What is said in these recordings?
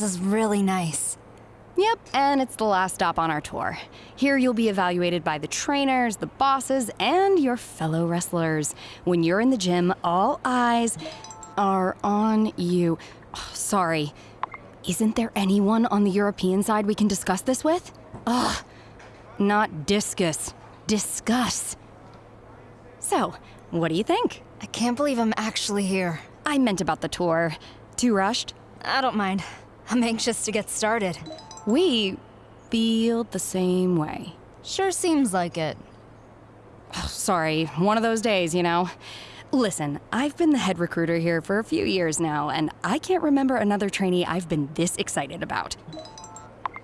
This is really nice. Yep, and it's the last stop on our tour. Here you'll be evaluated by the trainers, the bosses, and your fellow wrestlers. When you're in the gym, all eyes are on you. Oh, sorry. Isn't there anyone on the European side we can discuss this with? Ugh. Not discus. Discuss. So, what do you think? I can't believe I'm actually here. I meant about the tour. Too rushed? I don't mind. I'm anxious to get started. We feel the same way. Sure seems like it. Oh, sorry, one of those days, you know. Listen, I've been the head recruiter here for a few years now, and I can't remember another trainee I've been this excited about.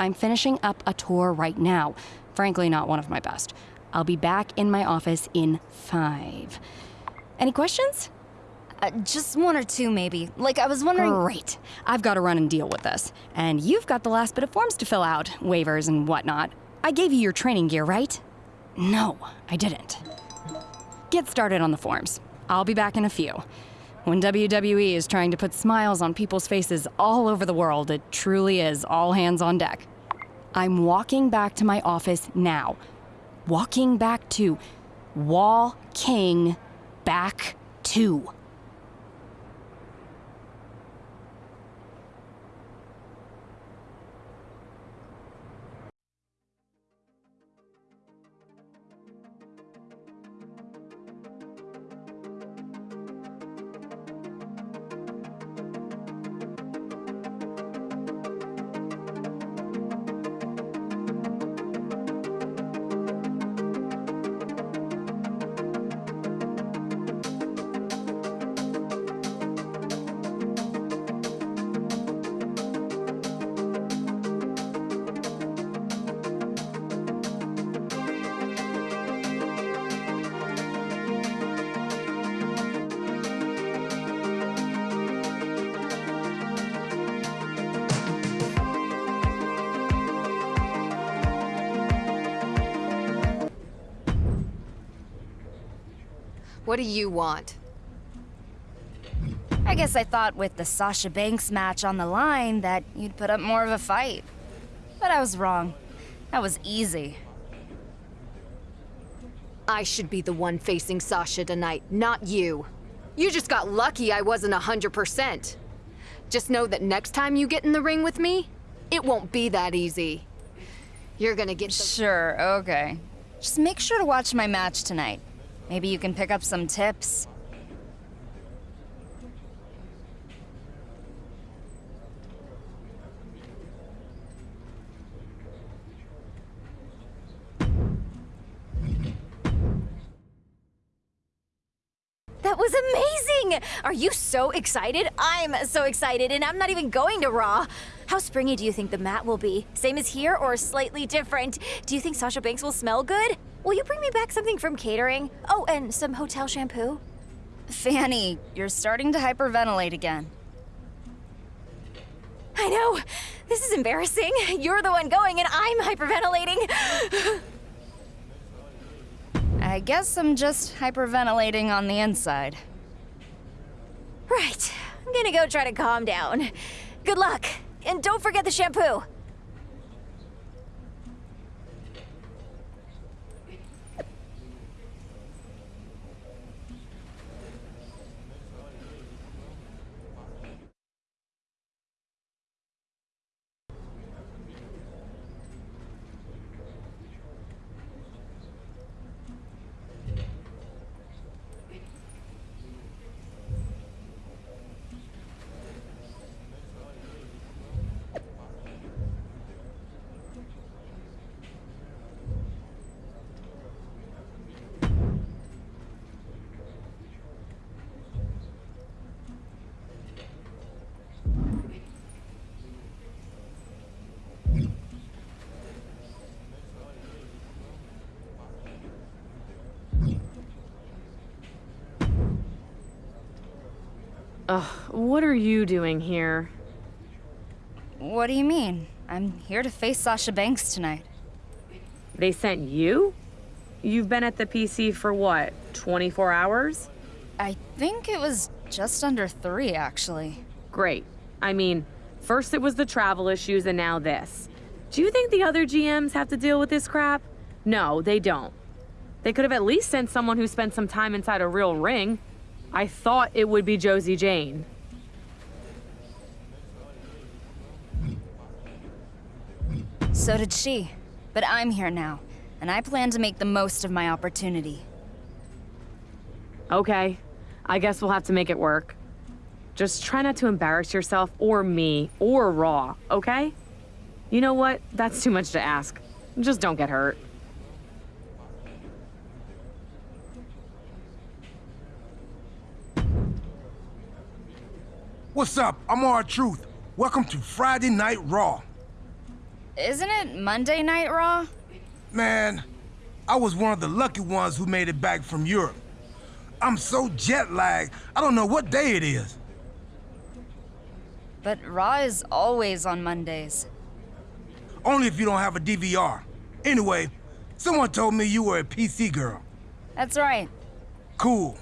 I'm finishing up a tour right now. Frankly, not one of my best. I'll be back in my office in five. Any questions? Uh, just one or two, maybe. Like, I was wondering... Great. I've got to run and deal with this. And you've got the last bit of forms to fill out, waivers and whatnot. I gave you your training gear, right? No, I didn't. Get started on the forms. I'll be back in a few. When WWE is trying to put smiles on people's faces all over the world, it truly is all hands on deck. I'm walking back to my office now. Walking back to Wall King back to. What do you want? I guess I thought with the Sasha Banks match on the line that you'd put up more of a fight. But I was wrong. That was easy. I should be the one facing Sasha tonight, not you. You just got lucky I wasn't a 100%. Just know that next time you get in the ring with me, it won't be that easy. You're gonna get Sure, okay. Just make sure to watch my match tonight. Maybe you can pick up some tips. That was amazing! Are you so excited? I'm so excited, and I'm not even going to Raw. How springy do you think the mat will be? Same as here or slightly different? Do you think Sasha Banks will smell good? Will you bring me back something from catering? Oh, and some hotel shampoo? Fanny, you're starting to hyperventilate again. I know! This is embarrassing. You're the one going and I'm hyperventilating. I guess I'm just hyperventilating on the inside. Right. I'm gonna go try to calm down. Good luck. And don't forget the shampoo. Ugh, what are you doing here? What do you mean? I'm here to face Sasha Banks tonight. They sent you? You've been at the PC for what, 24 hours? I think it was just under three, actually. Great. I mean, First it was the travel issues, and now this. Do you think the other GMs have to deal with this crap? No, they don't. They could have at least sent someone who spent some time inside a real ring. I thought it would be Josie Jane. So did she. But I'm here now, and I plan to make the most of my opportunity. Okay, I guess we'll have to make it work. Just try not to embarrass yourself or me or Raw, okay? You know what? That's too much to ask. Just don't get hurt. What's up? I'm R-Truth. Welcome to Friday Night Raw. Isn't it Monday Night Raw? Man, I was one of the lucky ones who made it back from Europe. I'm so jet lagged, I don't know what day it is. But Raw is always on Mondays. Only if you don't have a DVR. Anyway, someone told me you were a PC girl. That's right. Cool.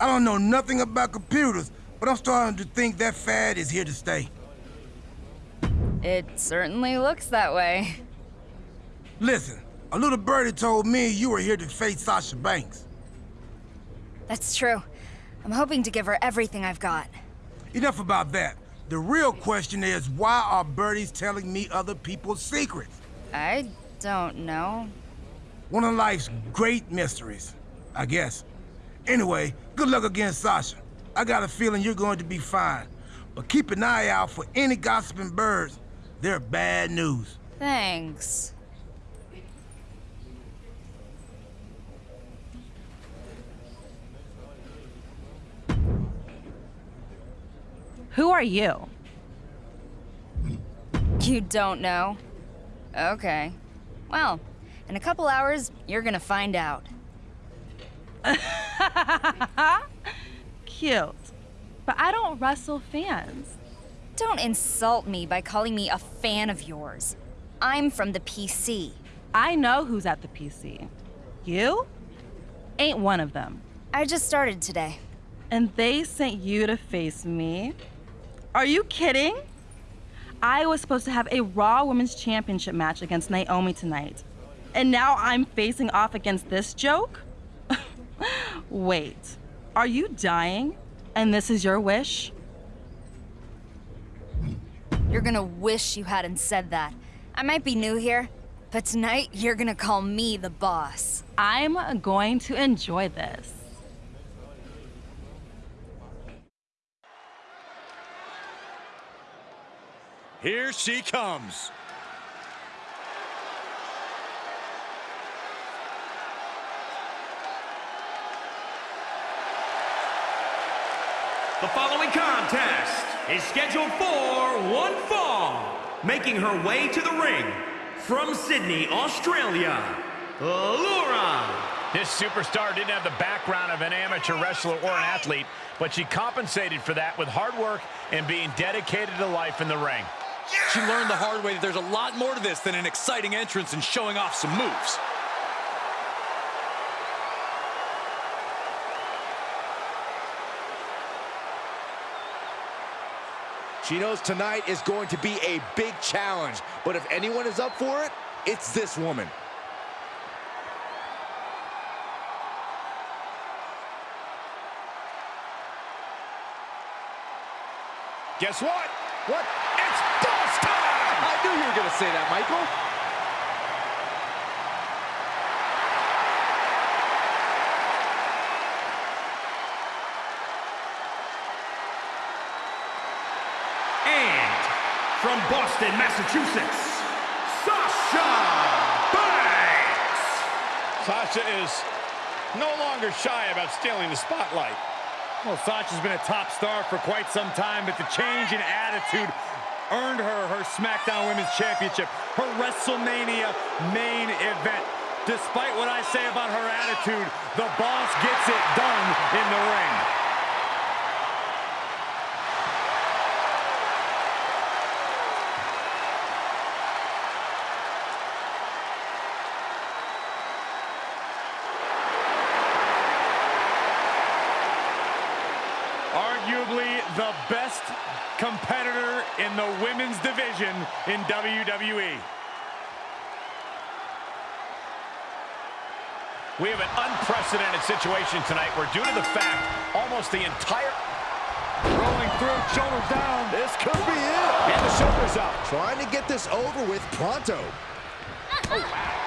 I don't know nothing about computers, but I'm starting to think that fad is here to stay. It certainly looks that way. Listen, a little birdie told me you were here to face Sasha Banks. That's true. I'm hoping to give her everything I've got. Enough about that. The real question is, why are birdies telling me other people's secrets? I don't know. One of life's great mysteries, I guess. Anyway, good luck against Sasha. I got a feeling you're going to be fine. But keep an eye out for any gossiping birds. They're bad news. Thanks. Who are you? You don't know? Okay. Well, in a couple hours, you're gonna find out. Cute. But I don't wrestle fans. Don't insult me by calling me a fan of yours. I'm from the PC. I know who's at the PC. You? Ain't one of them. I just started today. And they sent you to face me? Are you kidding? I was supposed to have a Raw Women's Championship match against Naomi tonight. And now I'm facing off against this joke? Wait, are you dying? And this is your wish? You're gonna wish you hadn't said that. I might be new here, but tonight you're gonna call me the boss. I'm going to enjoy this. Here she comes. The following contest is scheduled for one fall. Making her way to the ring from Sydney, Australia, Laura. This superstar didn't have the background of an amateur wrestler or an athlete, but she compensated for that with hard work and being dedicated to life in the ring. She learned the hard way that there's a lot more to this than an exciting entrance and showing off some moves. She knows tonight is going to be a big challenge, but if anyone is up for it, it's this woman. Guess what? What? It's boss time! I knew you were going to say that, Michael. And from Boston, Massachusetts, Sasha Banks. Sasha is no longer shy about stealing the spotlight. Well, Sasha's been a top star for quite some time, but the change in attitude earned her her SmackDown Women's Championship, her WrestleMania main event. Despite what I say about her attitude, the boss gets it done in the ring. Arguably the best competitor in the women's division in WWE. We have an unprecedented situation tonight where due to the fact almost the entire... Rolling through, shoulders down. This could be it. And the shoulders up. Trying to get this over with pronto. Oh, wow.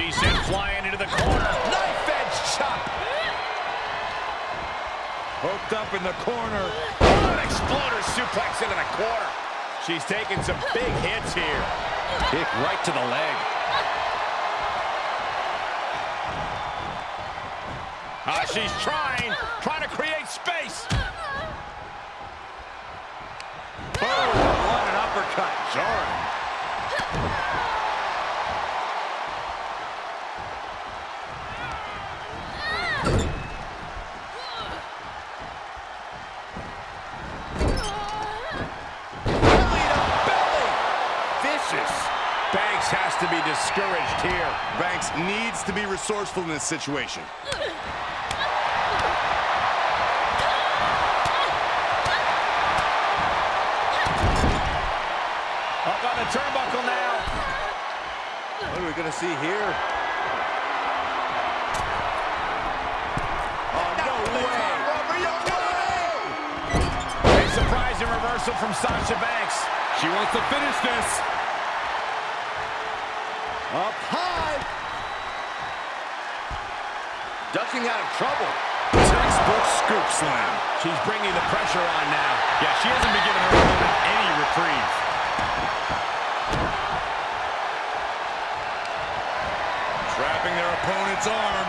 She's sent flying into the corner. Knife edge chop. Hooked up in the corner. Oh, an exploder suplex into the corner. She's taking some big hits here. Kick right to the leg. Ah, she's trying, trying to create space. Boom! What an uppercut. Jarring. Belly to belly. Vicious. Banks has to be discouraged here. Banks needs to be resourceful in this situation. Up on the turnbuckle now. What are we going to see here? Oh, no way. A surprising reversal from Sasha Banks. She wants to finish this. Up high. Ducking out of trouble. Textbook scoop slam. She's bringing the pressure on now. Yeah, she hasn't been giving her opponent any reprieve. Trapping their opponent's arm.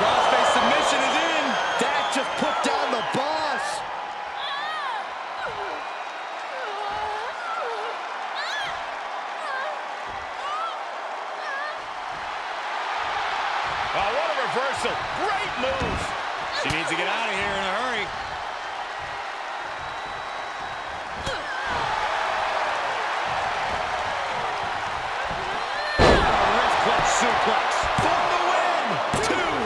Crossface submission is in. Dak just put down the boss. Oh, what a reversal. Great move. She needs to get out of here in a hurry. Wrist suplex. For the win. Two.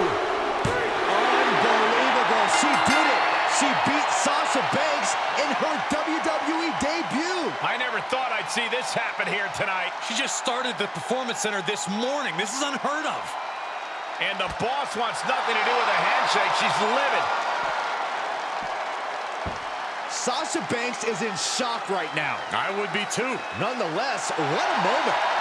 Unbelievable. She did it. She beat Sasha Banks in her WWE debut. I never thought I'd see this happen here tonight. She just started the Performance Center this morning. This is unheard of. And the boss wants nothing to do with a handshake. She's livid. Sasha Banks is in shock right now. I would be too. Nonetheless, what a moment.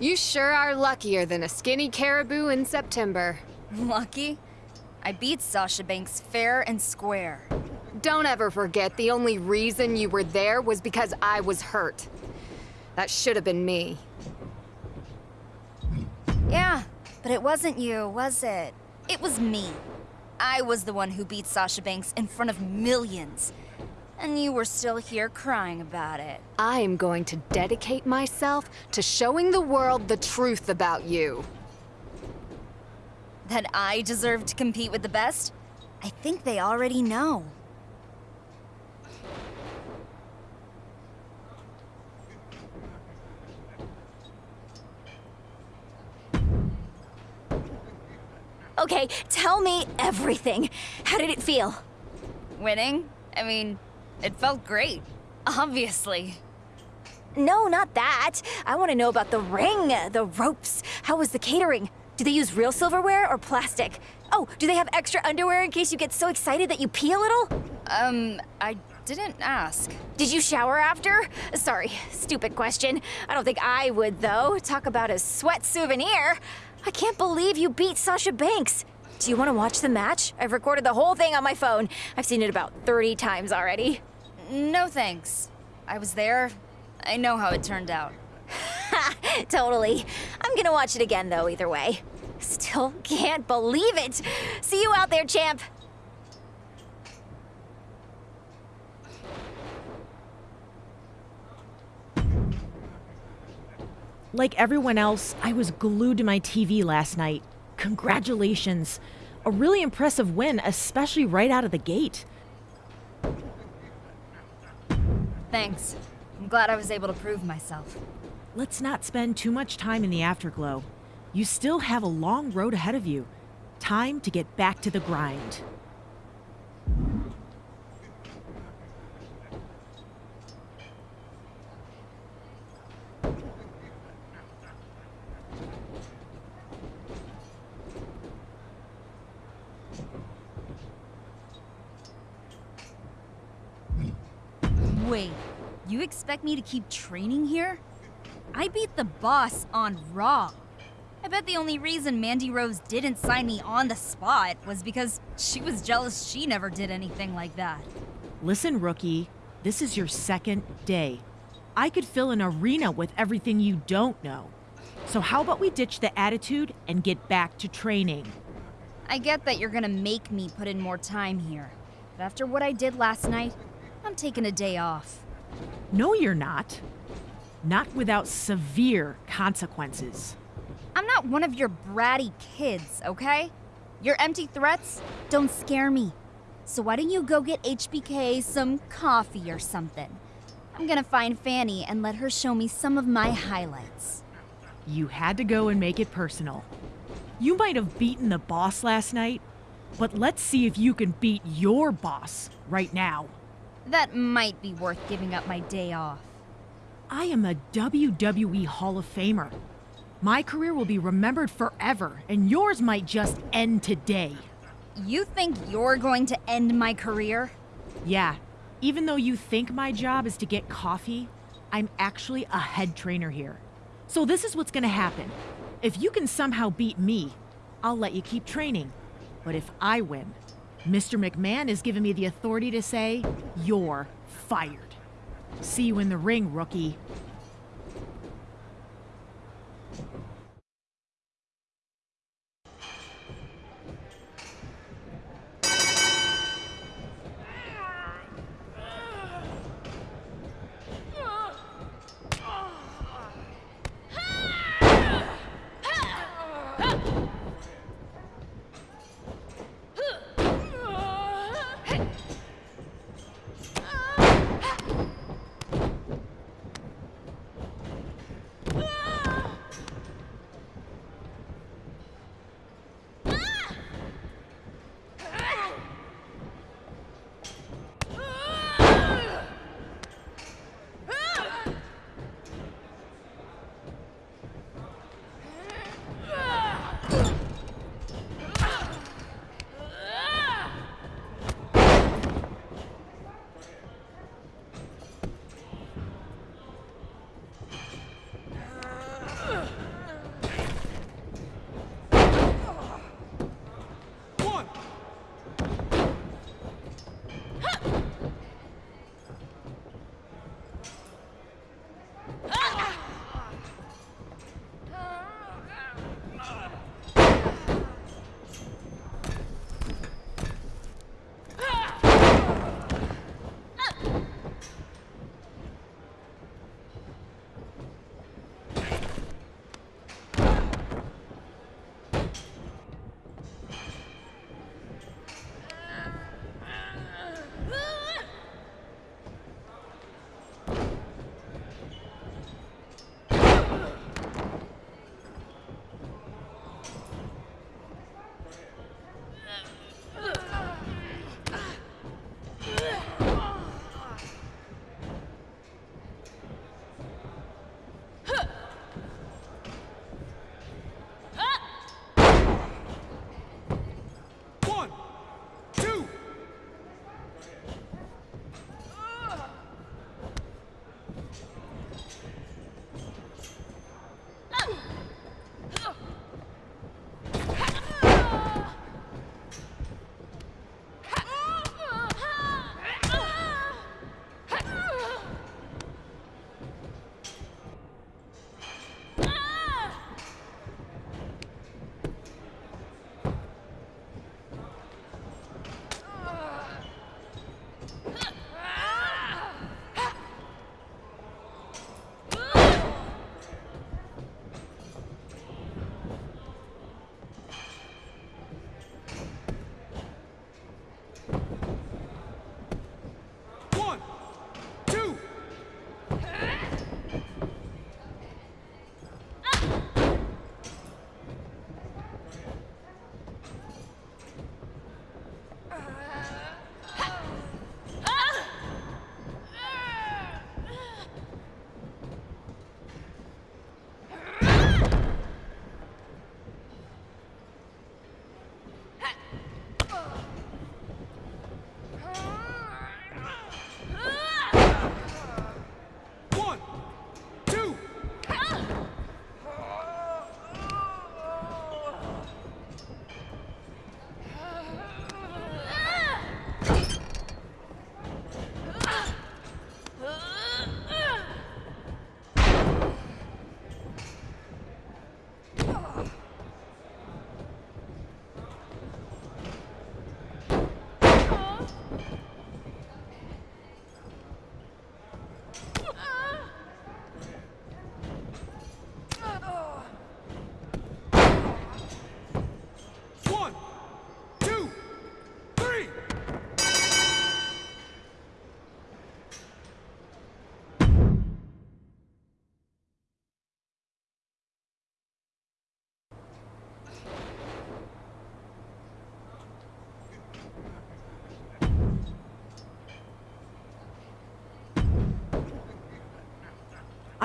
You sure are luckier than a skinny caribou in September. Lucky? I beat Sasha Banks fair and square. Don't ever forget the only reason you were there was because I was hurt. That should have been me. Yeah, but it wasn't you, was it? It was me. I was the one who beat Sasha Banks in front of millions. And you were still here crying about it. I am going to dedicate myself to showing the world the truth about you. That I deserve to compete with the best? I think they already know. Okay, tell me everything. How did it feel? Winning? I mean, it felt great. Obviously. No, not that. I want to know about the ring, the ropes. How was the catering? Do they use real silverware or plastic? Oh, do they have extra underwear in case you get so excited that you pee a little? Um, I didn't ask. Did you shower after? Sorry, stupid question. I don't think I would, though. Talk about a sweat souvenir. I can't believe you beat Sasha Banks. Do you want to watch the match? I've recorded the whole thing on my phone. I've seen it about 30 times already. No thanks. I was there. I know how it turned out. Totally. I'm gonna watch it again, though, either way. Still can't believe it. See you out there, champ. Like everyone else, I was glued to my TV last night. Congratulations. A really impressive win, especially right out of the gate. Thanks. I'm glad I was able to prove myself. Let's not spend too much time in the afterglow. You still have a long road ahead of you. Time to get back to the grind. Wait, you expect me to keep training here? I beat the boss on Raw. I bet the only reason Mandy Rose didn't sign me on the spot was because she was jealous she never did anything like that. Listen, rookie, this is your second day. I could fill an arena with everything you don't know. So, how about we ditch the attitude and get back to training? I get that you're gonna make me put in more time here. But after what I did last night, I'm taking a day off. No, you're not. Not without severe consequences. I'm not one of your bratty kids, okay? Your empty threats don't scare me. So why don't you go get HBK some coffee or something? I'm gonna find Fanny and let her show me some of my highlights. You had to go and make it personal. You might have beaten the boss last night, but let's see if you can beat your boss right now. That might be worth giving up my day off. I am a WWE Hall of Famer. My career will be remembered forever, and yours might just end today. You think you're going to end my career? Yeah, even though you think my job is to get coffee, I'm actually a head trainer here. So this is what's gonna happen. If you can somehow beat me, I'll let you keep training. But if I win, Mr. McMahon has given me the authority to say, you're fired. See you in the ring, rookie.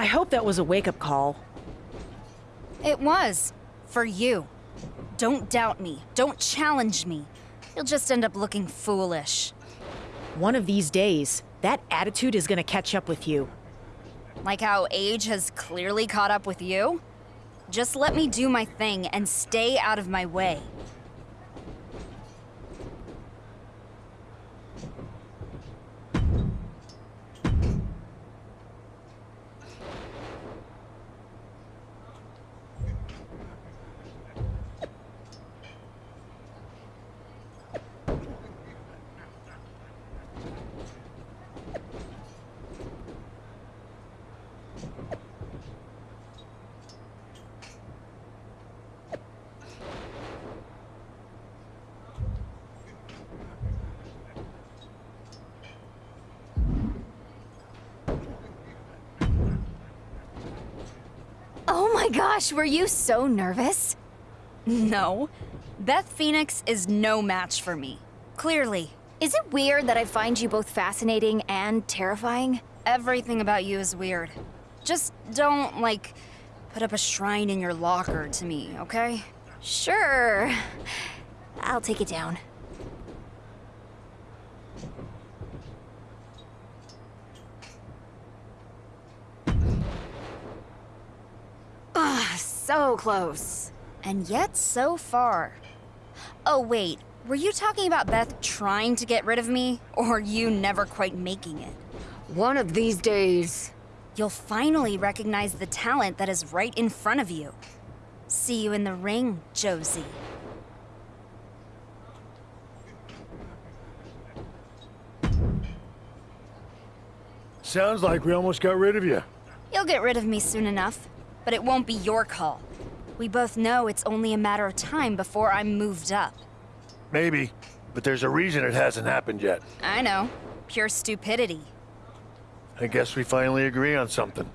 I hope that was a wake up call. It was. For you. Don't doubt me. Don't challenge me. You'll just end up looking foolish. One of these days, that attitude is gonna catch up with you. Like how age has clearly caught up with you? Just let me do my thing and stay out of my way. Oh my gosh, were you so nervous? No. Beth Phoenix is no match for me. Clearly. Is it weird that I find you both fascinating and terrifying? Everything about you is weird. Just don't, like, put up a shrine in your locker to me, okay? Sure. I'll take it down. So close. And yet so far. Oh, wait. Were you talking about Beth trying to get rid of me? Or you never quite making it? One of these days. You'll finally recognize the talent that is right in front of you. See you in the ring, Josie. Sounds like we almost got rid of you. You'll get rid of me soon enough, but it won't be your call. We both know it's only a matter of time before I'm moved up. Maybe, but there's a reason it hasn't happened yet. I know. Pure stupidity. I guess we finally agree on something.